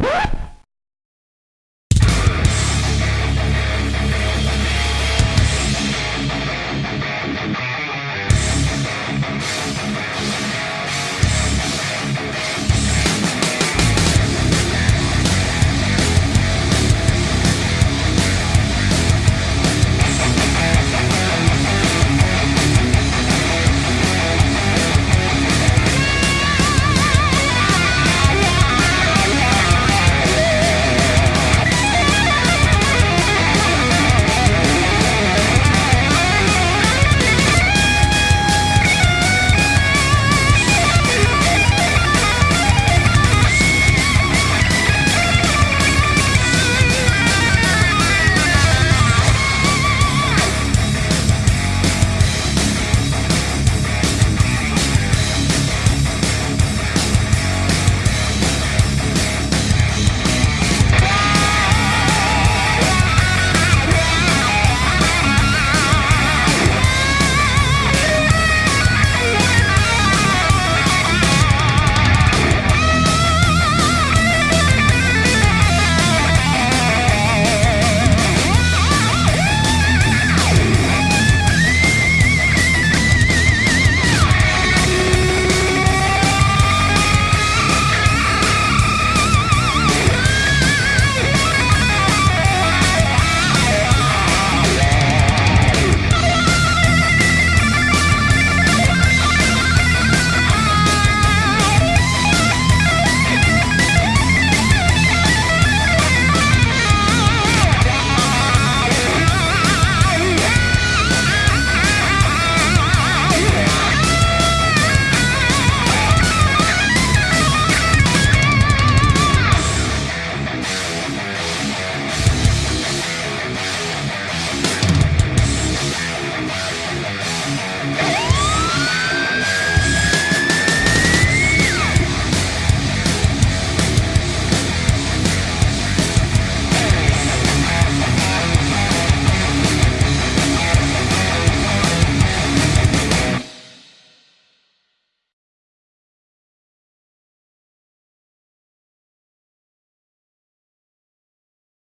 What?